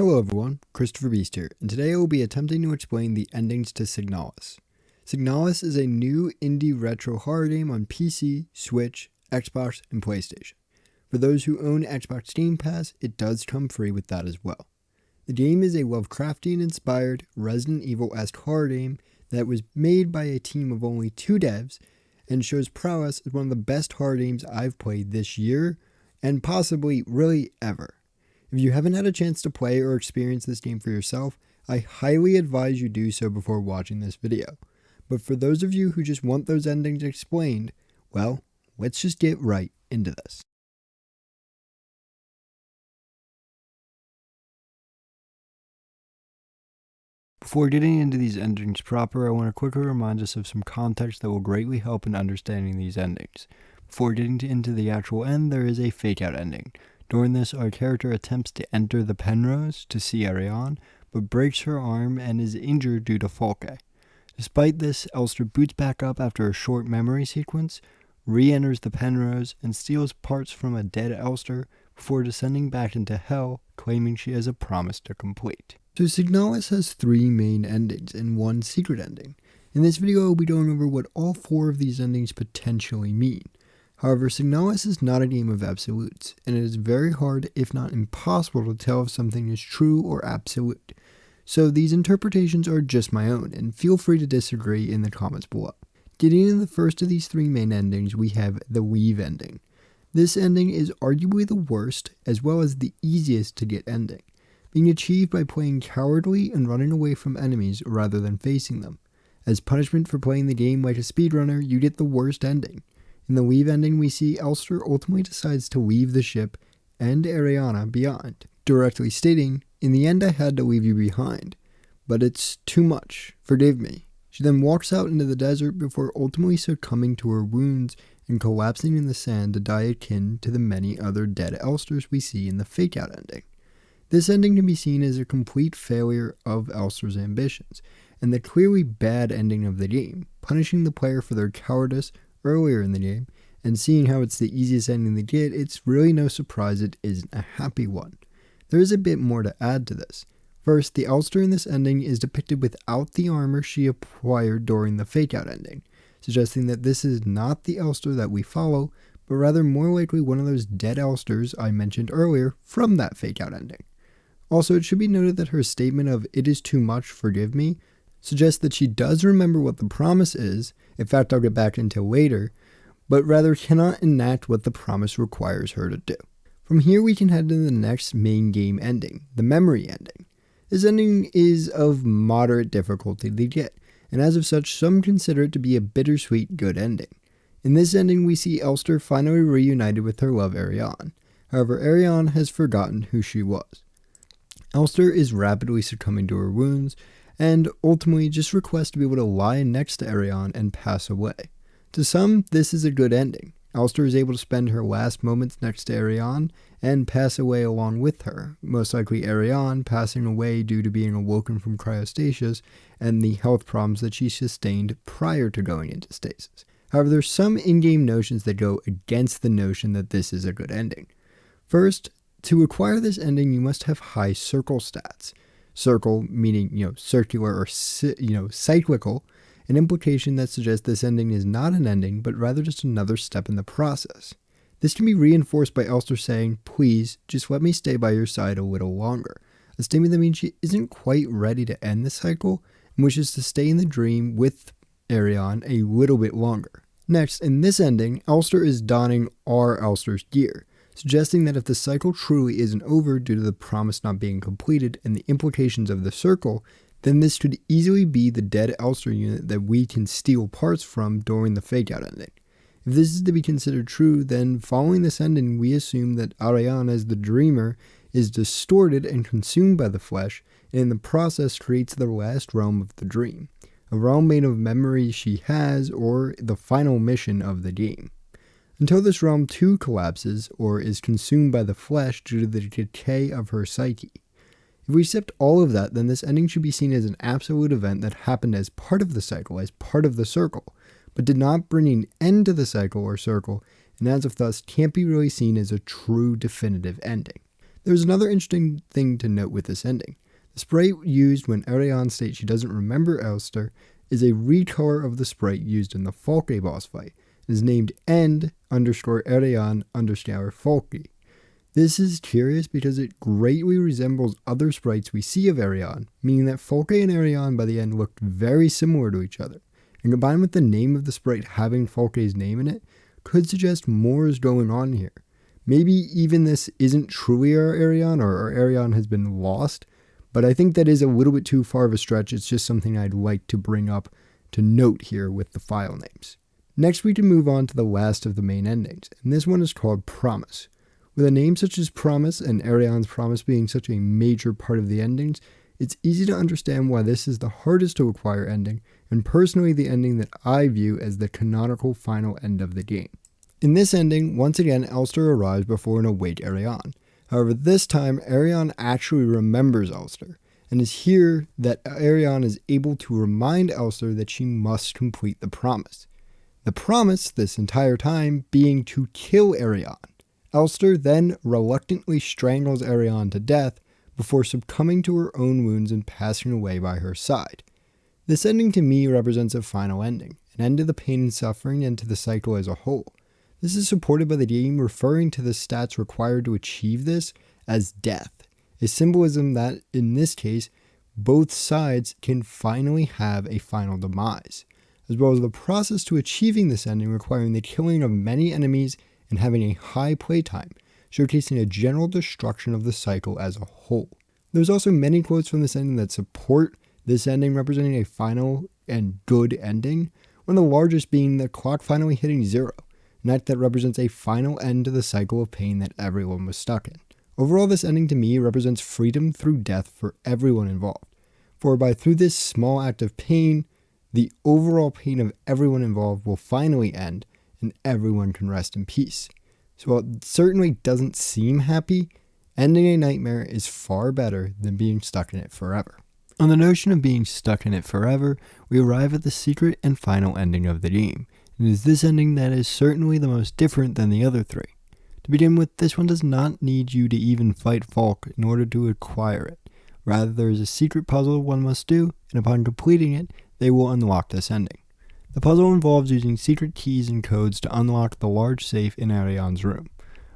Hello everyone, Christopher Beast here, and today I will be attempting to explain the endings to Signalis. Signalis is a new indie retro horror game on PC, Switch, Xbox, and PlayStation. For those who own Xbox Game Pass, it does come free with that as well. The game is a Lovecraftian inspired Resident Evil esque horror game that was made by a team of only two devs and shows prowess as one of the best horror games I've played this year and possibly really ever. If you haven't had a chance to play or experience this game for yourself, I highly advise you do so before watching this video. But for those of you who just want those endings explained, well, let's just get right into this. Before getting into these endings proper, I want to quickly remind us of some context that will greatly help in understanding these endings. Before getting into the actual end, there is a fake out ending. During this, our character attempts to enter the Penrose to see Ariane, but breaks her arm and is injured due to Falke. Despite this, Elster boots back up after a short memory sequence, re enters the Penrose, and steals parts from a dead Elster before descending back into hell, claiming she has a promise to complete. So Signalis has three main endings and one secret ending. In this video, I'll be going over what all four of these endings potentially mean. However, Signalis is not a game of absolutes, and it is very hard, if not impossible, to tell if something is true or absolute. So these interpretations are just my own, and feel free to disagree in the comments below. Getting into the first of these three main endings, we have the Leave ending. This ending is arguably the worst, as well as the easiest to get ending, being achieved by playing cowardly and running away from enemies rather than facing them. As punishment for playing the game like a speedrunner, you get the worst ending. In the Leave ending, we see Elster ultimately decides to leave the ship and Ariane behind, directly stating, In the end, I had to leave you behind, but it's too much. Forgive me. She then walks out into the desert before ultimately succumbing to her wounds and collapsing in the sand to die akin to the many other dead Elsters we see in the fake out ending. This ending can be seen as a complete failure of Elster's ambitions, and the clearly bad ending of the game, punishing the player for their cowardice earlier in the game, and seeing how it's the easiest ending to get, it's really no surprise it isn't a happy one. There is a bit more to add to this. First, the Elster in this ending is depicted without the armor she acquired during the fake out ending, suggesting that this is not the Elster that we follow, but rather more likely one of those dead Elsters I mentioned earlier from that fake out ending. Also, it should be noted that her statement of, it is too much, forgive me, suggests that she does remember what the promise is, in fact, I'll get back into later, but rather cannot enact what the promise requires her to do. From here, we can head to the next main game ending, the memory ending. This ending is of moderate difficulty to get, and as of such, some consider it to be a bittersweet good ending. In this ending, we see Elster finally reunited with her love Ariane. However, Ariane has forgotten who she was. Elster is rapidly succumbing to her wounds, and ultimately just request to be able to lie next to Ariane and pass away. To some, this is a good ending. Elster is able to spend her last moments next to Ariane and pass away along with her, most likely Ariane passing away due to being awoken from cryostasis and the health problems that she sustained prior to going into stasis. However, there's some in-game notions that go against the notion that this is a good ending. First, to acquire this ending, you must have high circle stats circle meaning you know circular or you know cyclical an implication that suggests this ending is not an ending but rather just another step in the process. This can be reinforced by elster saying please just let me stay by your side a little longer. A statement that means she isn't quite ready to end the cycle and wishes to stay in the dream with Ariane a little bit longer. Next in this ending elster is donning our elster's gear suggesting that if the cycle truly isn't over due to the promise not being completed and the implications of the circle, then this could easily be the dead Elster unit that we can steal parts from during the fake out ending. If this is to be considered true, then following this ending, we assume that Ariane, as the dreamer, is distorted and consumed by the flesh, and in the process creates the last realm of the dream, a realm made of memories she has, or the final mission of the game until this realm too collapses or is consumed by the flesh due to the decay of her psyche. If we accept all of that, then this ending should be seen as an absolute event that happened as part of the cycle, as part of the circle, but did not bring an end to the cycle or circle, and as of thus can't be really seen as a true definitive ending. There's another interesting thing to note with this ending. The sprite used when Ariane states she doesn't remember Elster is a recolor of the sprite used in the Falke boss fight. Is named end underscore Ariane underscore Falke. This is curious because it greatly resembles other sprites we see of Ariane, meaning that Falke and Ariane by the end looked very similar to each other. And combined with the name of the sprite having Falke's name in it, could suggest more is going on here. Maybe even this isn't truly our Ariane or our Ariane has been lost, but I think that is a little bit too far of a stretch. It's just something I'd like to bring up to note here with the file names. Next, we can move on to the last of the main endings, and this one is called Promise. With a name such as Promise and Ariane's Promise being such a major part of the endings, it's easy to understand why this is the hardest to acquire ending, and personally the ending that I view as the canonical final end of the game. In this ending, once again Elster arrives before an awake Ariane. However, this time Ariane actually remembers Elster, and is here that Ariane is able to remind Elster that she must complete the promise. The promise, this entire time, being to kill Ariane. Elster then reluctantly strangles Ariane to death before succumbing to her own wounds and passing away by her side. This ending to me represents a final ending, an end to the pain and suffering and to the cycle as a whole. This is supported by the game referring to the stats required to achieve this as death, a symbolism that, in this case, both sides can finally have a final demise, as well as the process to achieving this ending requiring the killing of many enemies and having a high playtime, showcasing a general destruction of the cycle as a whole. There's also many quotes from this ending that support this ending representing a final and good ending, one of the largest being the clock finally hitting zero, an act that represents a final end to the cycle of pain that everyone was stuck in. Overall, this ending to me represents freedom through death for everyone involved, for by through this small act of pain, the overall pain of everyone involved will finally end and everyone can rest in peace. So while it certainly doesn't seem happy, ending a nightmare is far better than being stuck in it forever. On the notion of being stuck in it forever, we arrive at the secret and final ending of the game. It is this ending that is certainly the most different than the other three. To begin with, this one does not need you to even fight Falke in order to acquire it. Rather, there is a secret puzzle one must do, and upon completing it, they will unlock this ending. The puzzle involves using secret keys and codes to unlock the large safe in Ariane's room.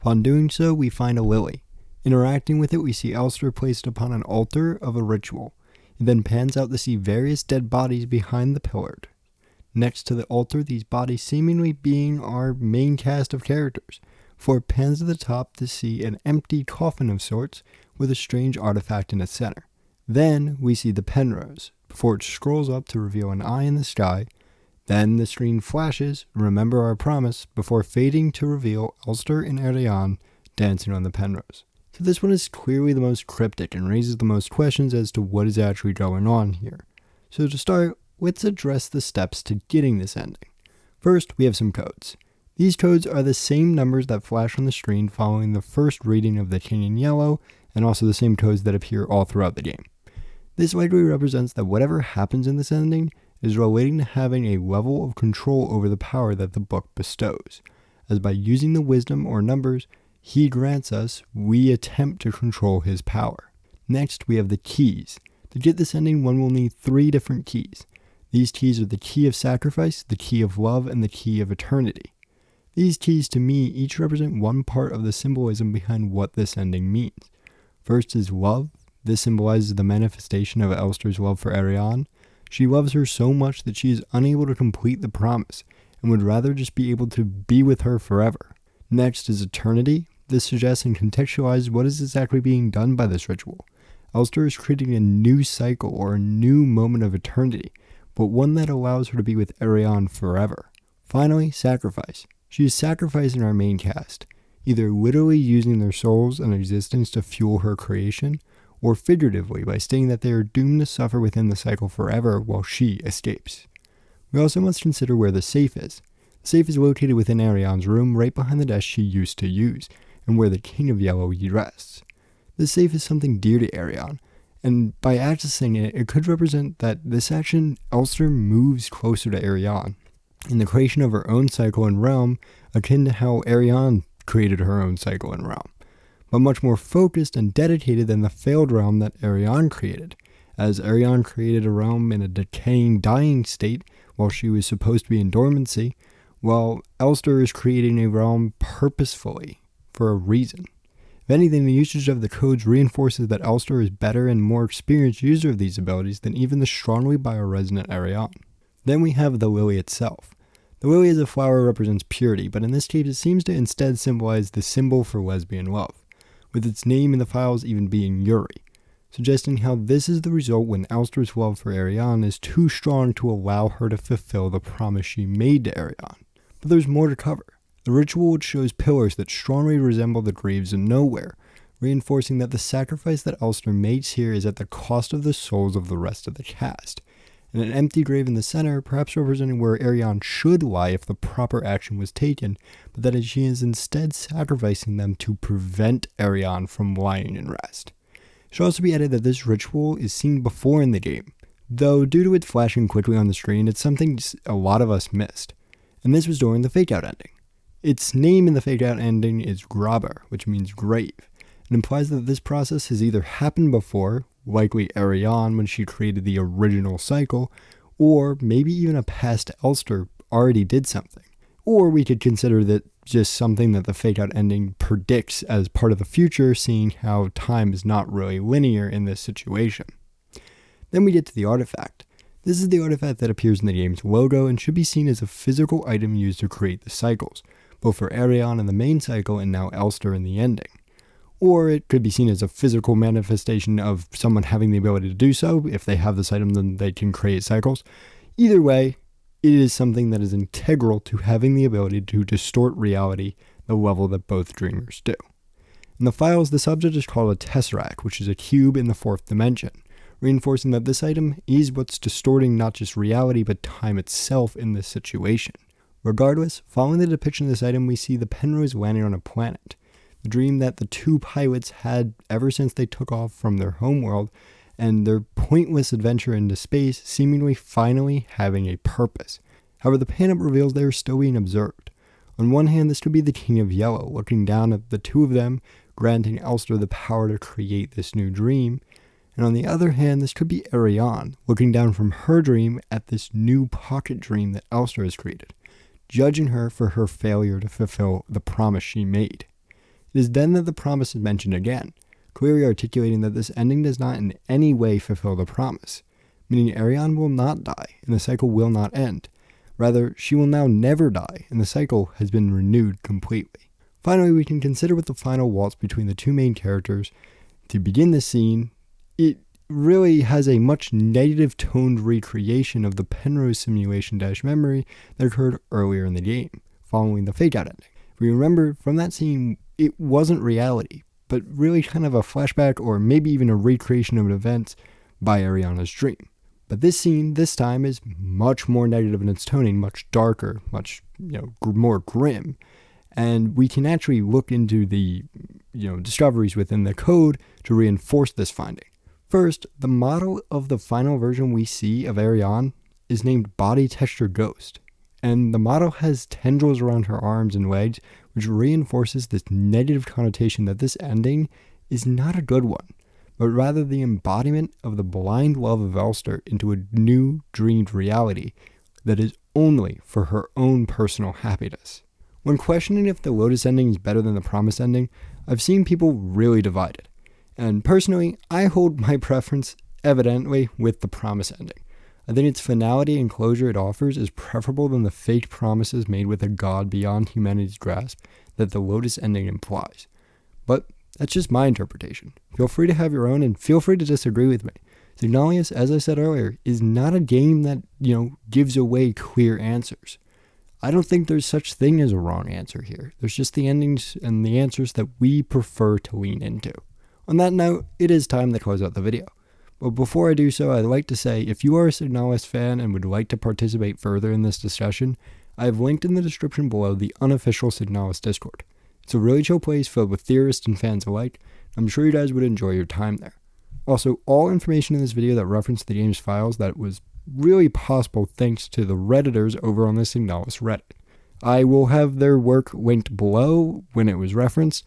Upon doing so, we find a lily. Interacting with it, we see Elster placed upon an altar of a ritual. It then pans out to see various dead bodies behind the pillar. Next to the altar, these bodies seemingly being our main cast of characters, for it pans to the top to see an empty coffin of sorts with a strange artifact in its center. Then we see the Penrose, before it scrolls up to reveal an eye in the sky then the screen flashes, remember our promise, before fading to reveal Elster and Ariane dancing on the Penrose. So this one is clearly the most cryptic and raises the most questions as to what is actually going on here. So to start, let's address the steps to getting this ending. First, we have some codes. These codes are the same numbers that flash on the screen following the first reading of the in Yellow, and also the same codes that appear all throughout the game. This likely represents that whatever happens in this ending is relating to having a level of control over the power that the book bestows, as by using the wisdom or numbers he grants us, we attempt to control his power. Next, we have the keys. To get this ending, one will need three different keys. These keys are the key of sacrifice, the key of love, and the key of eternity. These keys to me each represent one part of the symbolism behind what this ending means. First is love. This symbolizes the manifestation of Elster's love for Ariane. She loves her so much that she is unable to complete the promise and would rather just be able to be with her forever. Next is eternity. This suggests and contextualizes what is exactly being done by this ritual. Elster is creating a new cycle or a new moment of eternity, but one that allows her to be with Ariane forever. Finally, sacrifice. She is sacrificing our main cast, either literally using their souls and existence to fuel her creation, or figuratively by stating that they are doomed to suffer within the cycle forever while she escapes. We also must consider where the safe is. The safe is located within Ariane's room right behind the desk she used to use, and where the King of Yellow rests. The safe is something dear to Ariane, and by accessing it, it could represent that this action Elster moves closer to Ariane, in the creation of her own cycle and realm, akin to how Ariane created her own cycle and realm. But much more focused and dedicated than the failed realm that Ariane created, as Ariane created a realm in a decaying, dying state while she was supposed to be in dormancy, while Elster is creating a realm purposefully for a reason. If anything, the usage of the codes reinforces that Elster is a better and more experienced user of these abilities than even the strongly bioresonant Ariane. Then we have the lily itself. The lily as a flower represents purity, but in this case it seems to instead symbolize the symbol for lesbian love, with its name in the files even being Yuri, suggesting how this is the result when Elster's love for Ariane is too strong to allow her to fulfill the promise she made to Ariane. But there's more to cover. The ritual shows pillars that strongly resemble the graves in Nowhere, reinforcing that the sacrifice that Elster makes here is at the cost of the souls of the rest of the cast, and an empty grave in the center, perhaps representing where Ariane should lie if the proper action was taken, but that she is instead sacrificing them to prevent Ariane from lying in rest. It should also be added that this ritual is seen before in the game, though due to it flashing quickly on the screen, it's something a lot of us missed, and this was during the fake out ending. Its name in the fake out ending is Graber, which means grave. It implies that this process has either happened before, likely Ariane when she created the original cycle, or maybe even a past Elster already did something. Or we could consider that just something that the fake out ending predicts as part of the future, seeing how time is not really linear in this situation. Then we get to the artifact. This is the artifact that appears in the game's logo and should be seen as a physical item used to create the cycles, both for Ariane in the main cycle and now Elster in the ending or it could be seen as a physical manifestation of someone having the ability to do so. If they have this item, then they can create cycles. Either way, it is something that is integral to having the ability to distort reality the level that both dreamers do. In the files, the subject is called a tesseract, which is a cube in the fourth dimension, reinforcing that this item is what's distorting not just reality but time itself in this situation. Regardless, following the depiction of this item, we see the Penrose landing on a planet the dream that the two pilots had ever since they took off from their homeworld and their pointless adventure into space seemingly finally having a purpose. However, the pan-up reveals they are still being observed. On one hand, this could be the King of Yellow looking down at the two of them, granting Elster the power to create this new dream. And on the other hand, this could be Ariane looking down from her dream at this new pocket dream that Elster has created, judging her for her failure to fulfill the promise she made. It is then that the promise is mentioned again, clearly articulating that this ending does not in any way fulfill the promise, meaning Ariane will not die and the cycle will not end. Rather, she will now never die and the cycle has been renewed completely. Finally, we can consider with the final waltz between the two main characters. To begin the scene, it really has a much negative toned recreation of the Penrose simulation dash memory that occurred earlier in the game, following the fake out ending. If we remember from that scene, it wasn't reality, but really kind of a flashback or maybe even a recreation of an event by Ariane's dream. But this scene, this time, is much more negative in its toning, much darker, much you know gr- more grim, and we can actually look into the you know discoveries within the code to reinforce this finding. First, the model of the final version we see of Ariane is named Body Texture Ghost, and the model has tendrils around her arms and legs which reinforces this negative connotation that this ending is not a good one, but rather the embodiment of the blind love of Elster into a new dreamed reality that is only for her own personal happiness. When questioning if the Lotus ending is better than the Promise ending, I've seen people really divided. And personally, I hold my preference evidently with the Promise ending. I think its finality and closure it offers is preferable than the fake promises made with a god beyond humanity's grasp that the Lotus ending implies. But that's just my interpretation. Feel free to have your own and feel free to disagree with me. Signalis, as I said earlier, is not a game that, you know, gives away clear answers. I don't think there's such thing as a wrong answer here. There's just the endings and the answers that we prefer to lean into. On that note, it is time to close out the video. But before I do so, I'd like to say if you are a Signalis fan and would like to participate further in this discussion, I have linked in the description below the unofficial Signalis Discord. It's a really chill place filled with theorists and fans alike. I'm sure you guys would enjoy your time there. Also, all information in this video that referenced the game's files that was really possible thanks to the Redditors over on the Signalis Reddit. I will have their work linked below when it was referenced,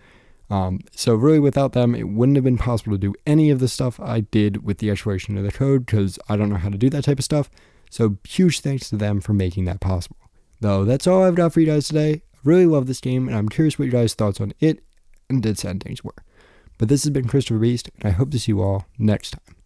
Um, so really, without them, it wouldn't have been possible to do any of the stuff I did with the exploration of the code because I don't know how to do that type of stuff. So huge thanks to them for making that possible. Though that's all I've got for you guys today. I really love this game, and I'm curious what your guys' thoughts on it and its endings were. But this has been Christopher Beast, and I hope to see you all next time.